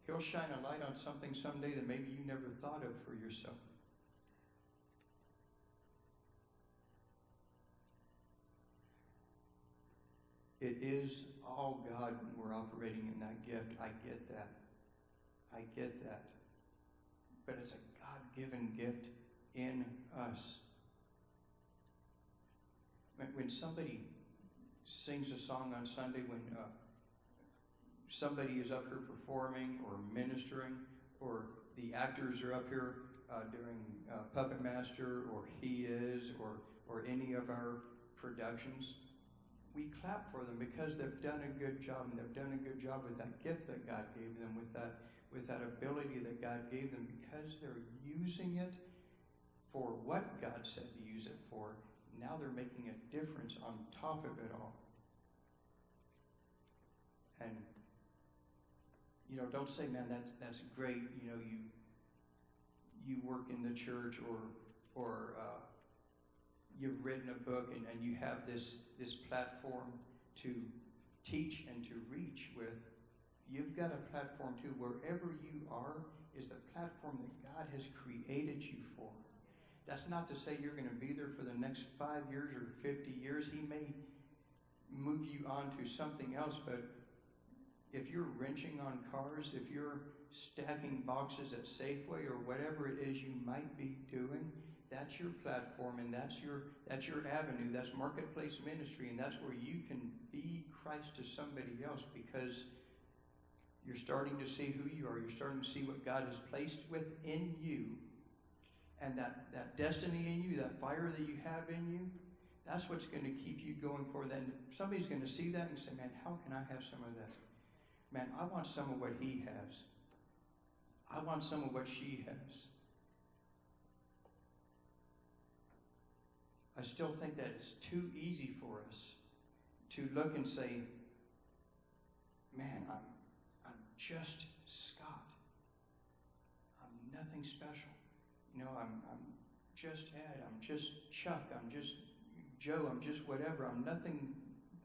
He'll shine a light on something someday that maybe you never thought of for yourself. It is all God when we're operating in that gift. I get that. I get that. But it's a God given gift in us. When somebody sings a song on Sunday, when uh, somebody is up here performing or ministering, or the actors are up here uh, doing uh, Puppet Master, or He Is, or, or any of our productions, we clap for them because they've done a good job and they've done a good job with that gift that God gave them, with that, with that ability that God gave them, because they're using it for what God said to use it for. Now they're making a difference on top of it all. And you know, don't say, man, that's that's great. You know, you you work in the church or or uh, you've written a book and, and you have this, this platform to teach and to reach with, you've got a platform too. Wherever you are is the platform that God has created you for. That's not to say you're going to be there for the next five years or 50 years. He may move you on to something else, but if you're wrenching on cars, if you're stacking boxes at Safeway or whatever it is you might be doing, that's your platform and that's your that's your avenue that's marketplace ministry and that's where you can be christ to somebody else because you're starting to see who you are you're starting to see what god has placed within you and that that destiny in you that fire that you have in you That's what's going to keep you going forward. Then somebody's going to see that and say, man, how can I have some of this? Man, I want some of what he has. I want some of what she has. I still think that it's too easy for us to look and say, man, I'm, I'm just Scott. I'm nothing special. You know, I'm, I'm just Ed. I'm just Chuck. I'm just Joe. I'm just whatever. I'm nothing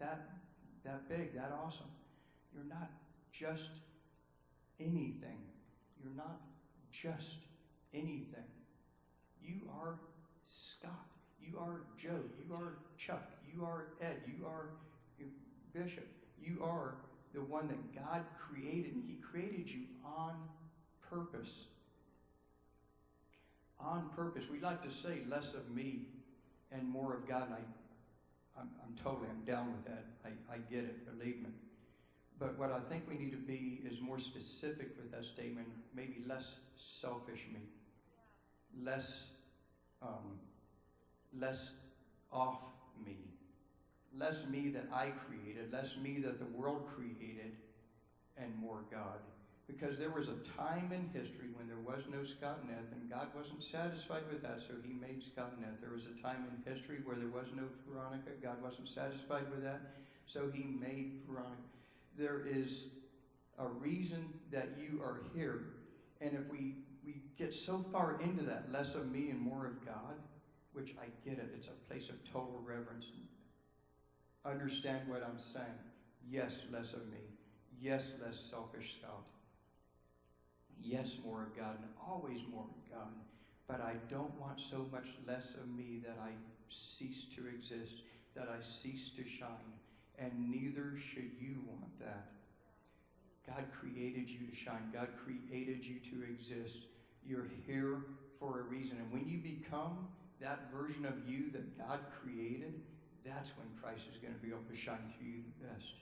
that, that big, that awesome. You're not just anything. You're not just anything. You are Scott. You are Joe. You are Chuck. You are Ed. You are Bishop. You are the one that God created, He created you on purpose. On purpose. We like to say less of me and more of God, and I, I'm, I'm totally, I'm down with that. I, I get it, believe me. But what I think we need to be is more specific with that statement, maybe less selfish me, less, um, less off me, less me that I created, less me that the world created, and more God. Because there was a time in history when there was no Scott and and God wasn't satisfied with that, so He made Scott and Eth. There was a time in history where there was no Veronica. God wasn't satisfied with that, so He made Veronica. There is a reason that you are here, and if we, we get so far into that, less of me and more of God, which I get it, it's a place of total reverence. Understand what I'm saying. Yes, less of me. Yes, less selfish self. yes, more of God, and always more of God. But I don't want so much less of me that I cease to exist, that I cease to shine. And neither should you want that. God created you to shine. God created you to exist. You're here for a reason. And when you become that version of you that God created, that's when Christ is going to be able to shine through you the best.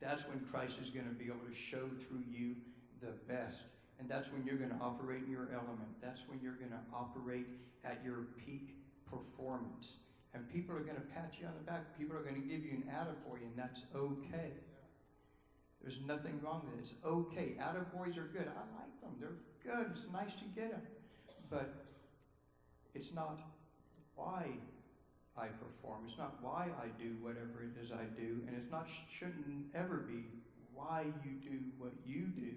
That's when Christ is going to be able to show through you the best. And that's when you're going to operate in your element. That's when you're going to operate at your peak performance. And people are going to pat you on the back. People are going to give you an attaboy, and that's okay. There's nothing wrong with it. It's okay. Attaboys are good. I like them. They're good. It's nice to get them. But it's not why I perform. It's not why I do whatever it is I do. And it's not, shouldn't ever be why you do what you do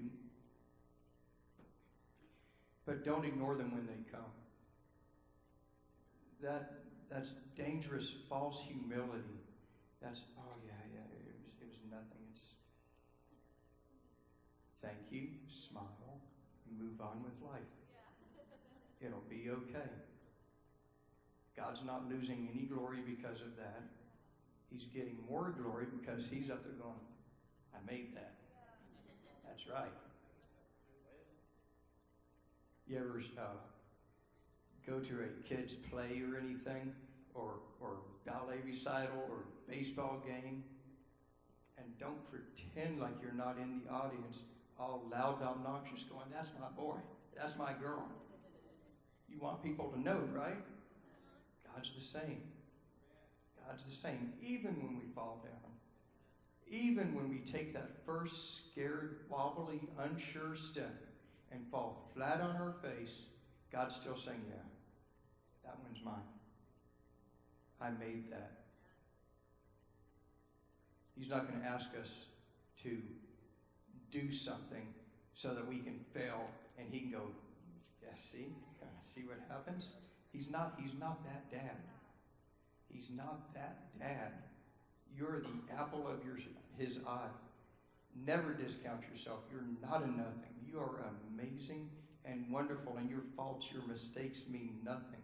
but don't ignore them when they come. That, that's dangerous, false humility. That's, oh yeah, yeah, it was, it was nothing. It's thank you, smile, move on with life. It'll be okay. God's not losing any glory because of that. He's getting more glory because he's up there going, I made that. That's right. You ever uh, go to a kid's play or anything, or, or ballet recital or baseball game, and don't pretend like you're not in the audience, all loud, and obnoxious, going, That's my boy, that's my girl. You want people to know, right? God's the same. God's the same, even when we fall down. Even when we take that first scared, wobbly, unsure step and fall flat on our face, God's still saying, Yeah, that one's mine. I made that. He's not going to ask us to do something so that we can fail and he can go, Yeah, see? See what happens? He's not, he's not that dad. He's not that dad. You're the apple of your, his eye. Never discount yourself. You're not a nothing. You are amazing and wonderful, and your faults, your mistakes mean nothing.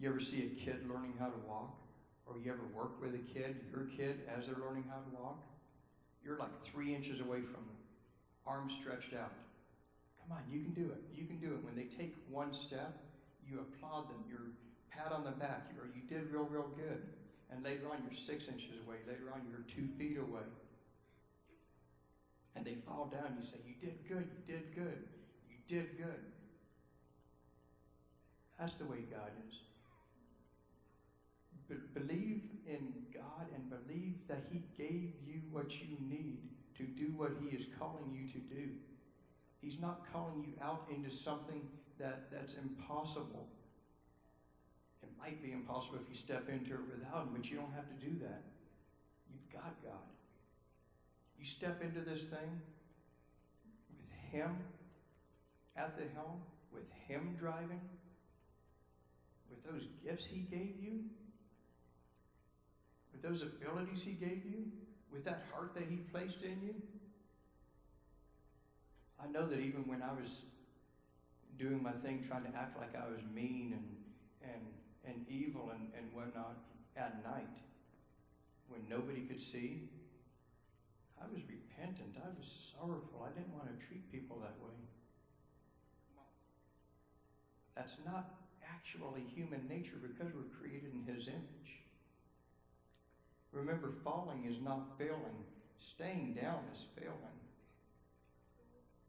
You ever see a kid learning how to walk? Or you ever work with a kid, your kid, as they're learning how to walk? You're like three inches away from them, arms stretched out. Come on, you can do it. You can do it. When they take one step, you applaud them. You're pat on the back. You're, you did real, real good. And later on, you're six inches away. Later on, you're two feet away and they fall down, you say, You did good, you did good, you did good. That's the way God is. Be- believe in God and believe that He gave you what you need to do what He is calling you to do. He's not calling you out into something that, that's impossible. It might be impossible if you step into it without Him, but you don't have to do that. You've got God. You step into this thing with Him at the helm, with Him driving, with those gifts He gave you, with those abilities He gave you, with that heart that He placed in you. I know that even when I was doing my thing, trying to act like I was mean and and and evil and, and whatnot at night, when nobody could see, I was repentant. I was sorrowful. I didn't want to treat people that way. That's not actually human nature because we're created in His image. Remember, falling is not failing. Staying down is failing.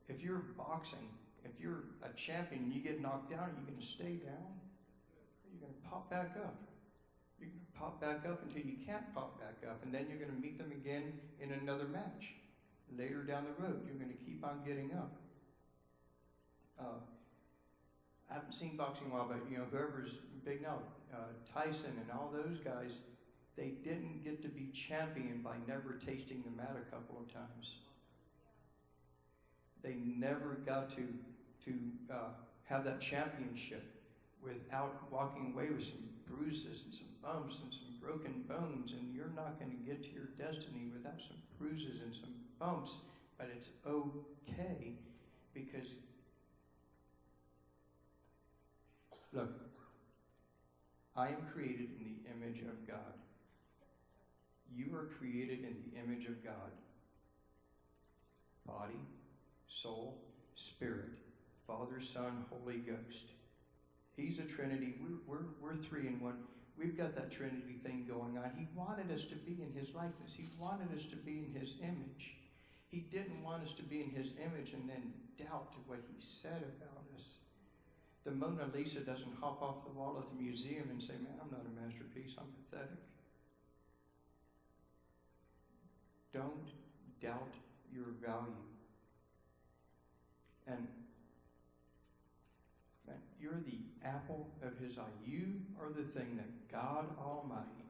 If you're boxing, if you're a champion and you get knocked down, are you going to stay down? Are you going to pop back up? You're going to pop back up until you can't pop back up, and then you're going to meet them again in another match. Later down the road, you're going to keep on getting up. Uh, I haven't seen boxing in a while, but you know, whoever's big now, uh, Tyson and all those guys, they didn't get to be champion by never tasting the mat a couple of times. They never got to to uh, have that championship without walking away with some bruises and some bumps and some broken bones. And you're not going to get to your destiny without some bruises and some bumps. But it's okay because look, I am created in the image of God. You are created in the image of God. Body, soul, spirit, Father, Son, Holy Ghost. He's a Trinity. We're, we're, we're three in one. We've got that Trinity thing going on. He wanted us to be in His likeness. He wanted us to be in His image. He didn't want us to be in His image and then doubt what He said about us. The Mona Lisa doesn't hop off the wall at the museum and say, Man, I'm not a masterpiece. I'm pathetic. Don't doubt your value. And man, you're the apple of his eye. You are the thing that God Almighty,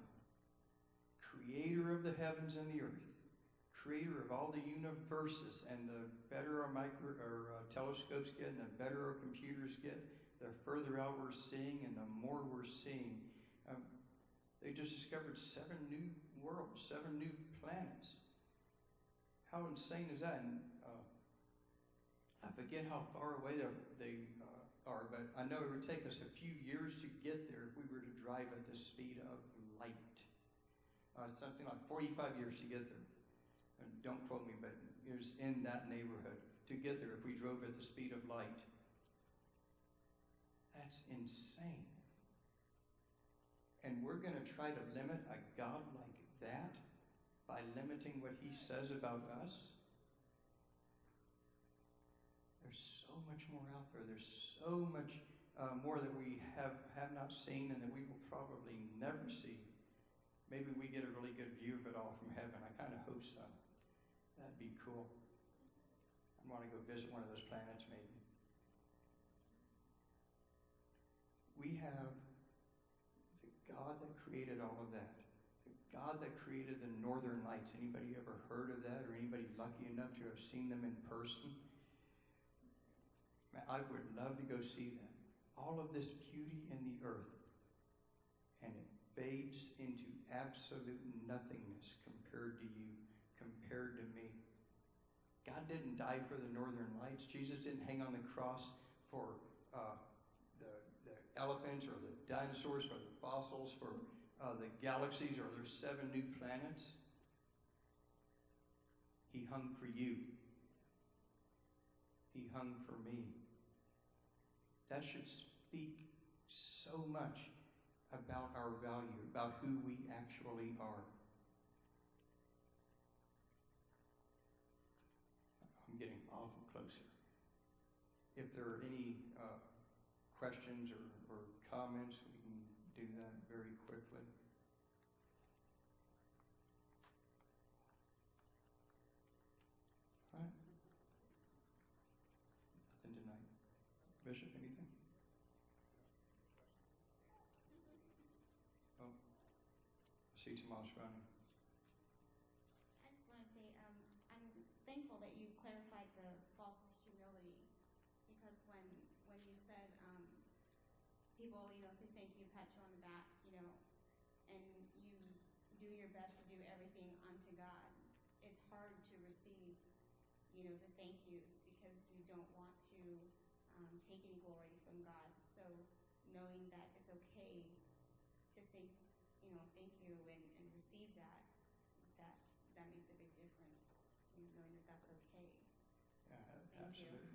creator of the heavens and the earth, creator of all the universes, and the better our micro or uh, telescopes get, and the better our computers get, the further out we're seeing, and the more we're seeing. Um, they just discovered seven new worlds, seven new planets. How insane is that? And uh, I forget how far away they they uh, are, but I know it would take us a few years to get there if we were to drive at the speed of light. Uh, something like 45 years to get there. And don't quote me, but it was in that neighborhood to get there if we drove at the speed of light. That's insane. And we're going to try to limit a God like that by limiting what he says about us? There's so much more out there. There's so much uh, more that we have, have not seen and that we will probably never see. Maybe we get a really good view of it all from heaven. I kind of hope so. That'd be cool. I want to go visit one of those planets, maybe. We have the God that created all of that. God that created the northern lights. Anybody ever heard of that or anybody lucky enough to have seen them in person? I would love to go see them. All of this beauty in the earth. And it fades into absolute nothingness compared to you, compared to me. God didn't die for the northern lights. Jesus didn't hang on the cross for uh, the, the elephants or the dinosaurs, for the fossils, for uh, the galaxies or there's seven new planets. He hung for you. He hung for me. That should speak so much about our value, about who we actually are. I'm getting awful close here. If there are any uh, questions or, or comments, we can do that very quickly. Bishop, anything? Oh, I see Tomas running. I just want to say, um, I'm thankful that you clarified the false humility, because when, when you said, um, people, you know, say thank you, pat you on the back, you know, and you do your best to do everything unto God, it's hard to receive, you know, the thank yous, because you don't want to, um, take any glory from God. So knowing that it's okay to say, you know, thank you and, and receive that, that that makes a big difference, you know, knowing that that's okay. Yeah, Thank absolutely. All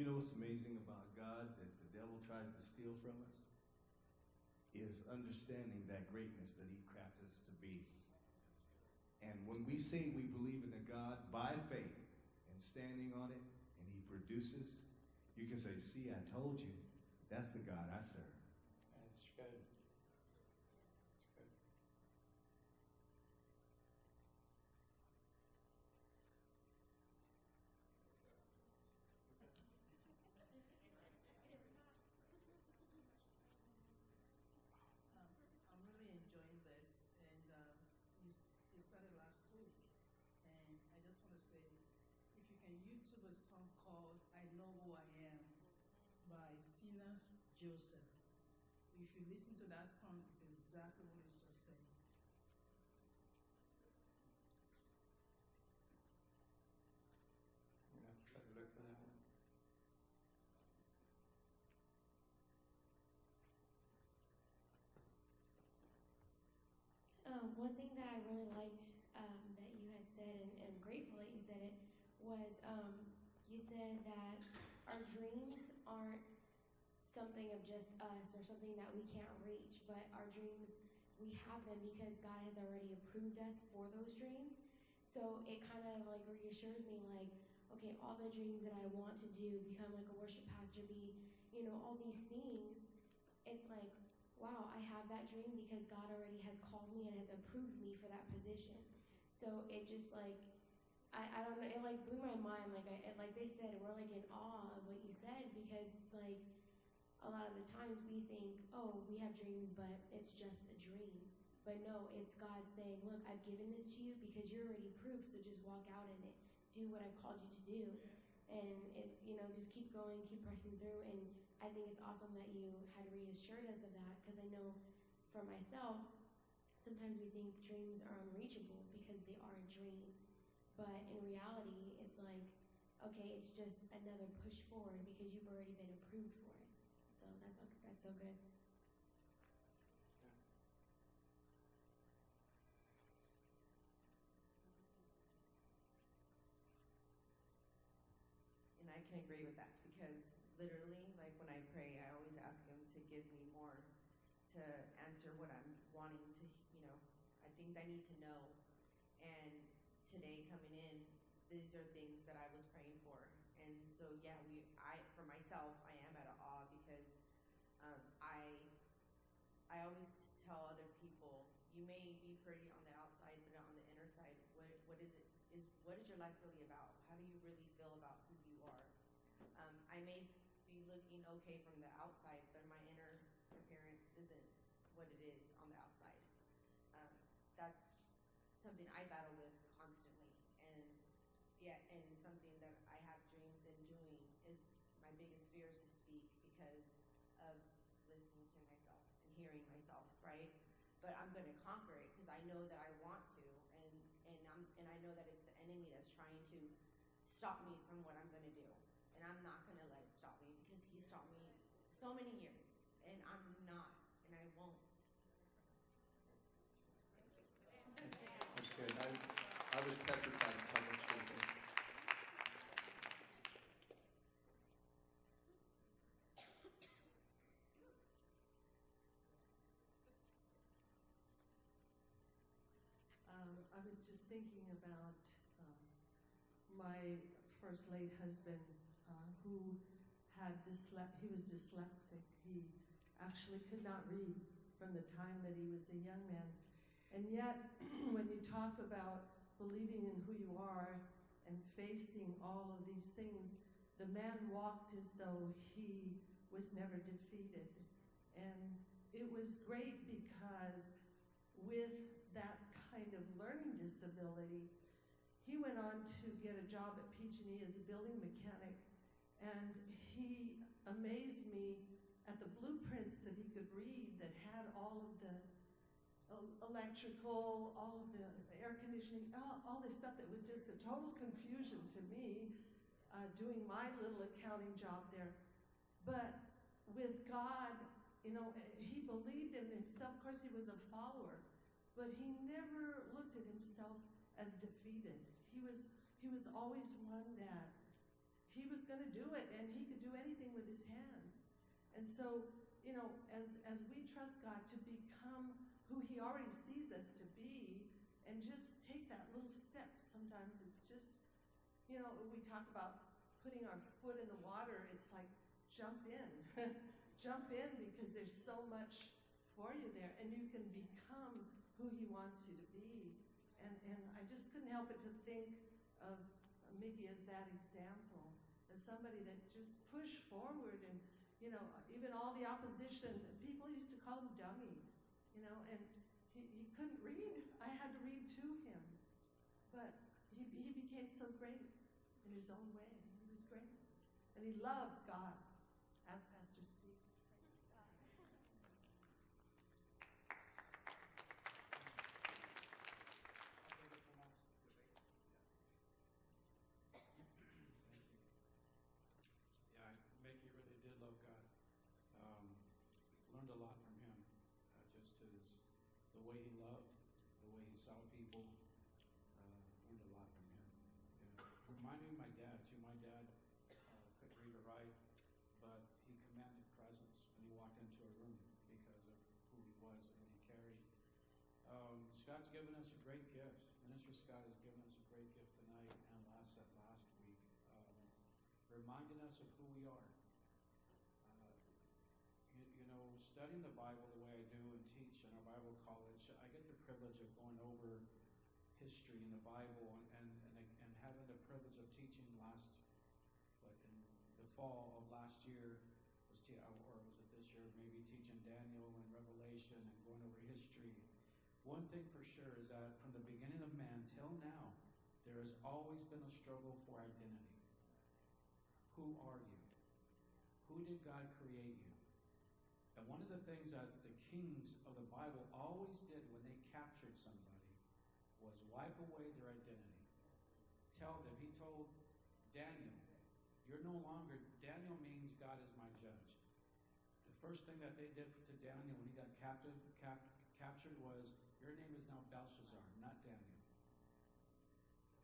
You know what's amazing about God that the devil tries to steal from us? Is understanding that greatness that he crafted us to be. And when we say we believe in a God by faith and standing on it, and he produces, you can say, See, I told you, that's the God I serve. By Sinas Joseph. If you listen to that song, it's exactly what it's just saying. I'm gonna have to try to look for that one. Um, one thing that I really liked um, that you had said, and, and grateful that you said it, was um, you said that our dreams aren't something of just us or something that we can't reach, but our dreams, we have them because God has already approved us for those dreams. So it kind of like reassures me, like, okay, all the dreams that I want to do, become like a worship pastor, be, you know, all these things, it's like, wow, I have that dream because God already has called me and has approved me for that position. So it just like, I, I don't know, it like blew my mind. Like I, it, like they said, we're like in awe of what you said because it's like a lot of the times we think, oh, we have dreams, but it's just a dream. But no, it's God saying, look, I've given this to you because you're already approved, so just walk out in it. Do what I've called you to do. And you know, just keep going, keep pressing through. And I think it's awesome that you had reassured us of that because I know for myself, sometimes we think dreams are unreachable because they are a dream. But in reality, it's like, okay, it's just another push forward because you've already been approved for it. It's okay. And I can agree with that because literally, like when I pray, I always ask Him to give me more to answer what I'm wanting to, you know, uh, things I need to know. And today coming in, these are things okay from the outside, but my inner appearance isn't what it is on the outside. Um, that's something I battle with constantly, and yeah, and something that I have dreams in doing is my biggest fear is to speak because of listening to myself and hearing myself, right? But I'm going to conquer it because I know that I want to, and and I'm and I know that it's the enemy that's trying to stop me from what I'm going to do, and I'm not going to let it stop me because he stopped me so many years, and I'm not, and I won't. That's good. I, I was petrified in public speaking. Um, I was just thinking about um, my first late husband uh, who had dysle- he was dyslexic. He actually could not read from the time that he was a young man. And yet, when you talk about believing in who you are and facing all of these things, the man walked as though he was never defeated. And it was great because with that kind of learning disability, he went on to get a job at PG&E as a building mechanic, and he amazed me at the blueprints that he could read that had all of the electrical, all of the air conditioning, all, all this stuff that was just a total confusion to me uh, doing my little accounting job there. But with God, you know, he believed in himself. Of course, he was a follower, but he never looked at himself as defeated. He was he was always one that he was going to do it, and he could do anything with his hands. And so, you know, as as we trust God to become who He already sees us to be, and just take that little step. Sometimes it's just, you know, we talk about putting our foot in the water. It's like jump in, jump in because there's so much for you there, and you can become who He wants you to be. And and I just couldn't help but to think of Mickey as that example, somebody that just pushed forward and you know, even all the opposition, people used to call him dummy, you know, and he, he couldn't read. I had to read to him. But he, he became so great in his own way. He was great. And he loved God, as Pastor Steve. Yeah, Mickey really did love God. Um, learned a lot from him. Uh, just his, the way he loved, the way he saw people. Uh, learned a lot from him. Yeah. Reminded my dad too. My dad uh, couldn't read or write, but he commanded presence when he walked into a room because of who he was and what he carried. Um, Scott's given us a great gift. Minister Scott has given us a great gift tonight and last last week. Um, reminding us of who we are. Uh, you, you know, studying the Bible the way I do and teach in our Bible college, I get the privilege of going over history in the Bible and, and, and, and having the privilege of teaching last, what, in the fall of last year, was te- or was it this year, maybe teaching Daniel and Revelation and going over history. One thing for sure is that from the beginning of man till now, there has always been a struggle for identity. Who are you? Who did God create you? And one of the things that the kings of the Bible always did when they captured somebody was wipe away their identity. Tell them, he told Daniel, you're no longer, Daniel means God is my judge. The first thing that they did to Daniel when he got captive, cap, captured was, your name is now Belshazzar, not Daniel.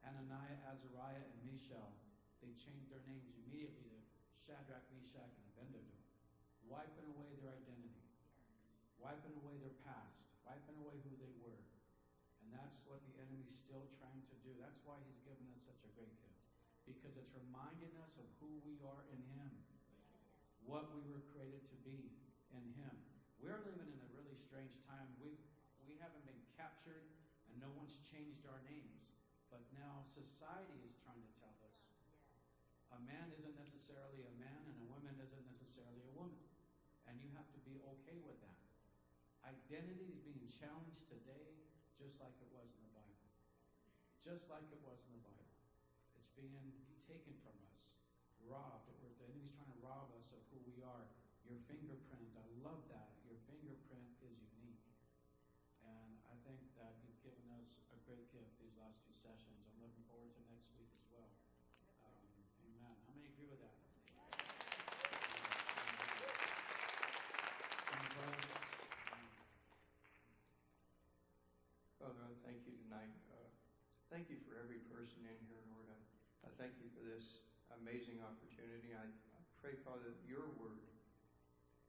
Ananiah, Azariah, and Mishael, they changed their names immediately to Shadrach, Meshach, and Abednego, wiping away their identity, wiping away their past, wiping away who they were. And that's what the enemy's still trying to do. That's why he's given us such a great gift. Because it's reminding us of who we are in him, what we were created to be in him. We're living in a really strange time. We, we haven't been captured and no one's changed our names. But now society is trying to tell us a man isn't necessarily a man and a woman isn't necessarily a woman. And you have to be okay with that. Identity is being challenged today just like it was in the Bible. Just like it was in the Bible. Being taken from us, robbed. The enemy's trying to rob us of who we are. Your fingerprint, I love that. Your fingerprint is unique. And I think that you've given us a great gift these last two sessions. I'm looking forward to next week as well. Um, amen. How many agree with that? Father, I thank you tonight. Uh, Thank you for every person in here, thank you for this amazing opportunity. I I pray, Father, that your word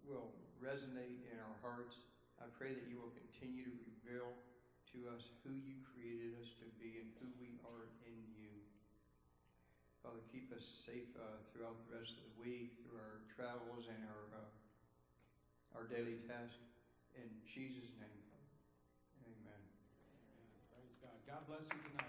will resonate in our hearts. I pray that you will continue to reveal to us who you created us to be and who we are in you. Father, keep us safe uh, throughout the rest of the week, through our travels and our, uh, our daily tasks. In Jesus' name, Father. Amen. Praise God. God bless you tonight.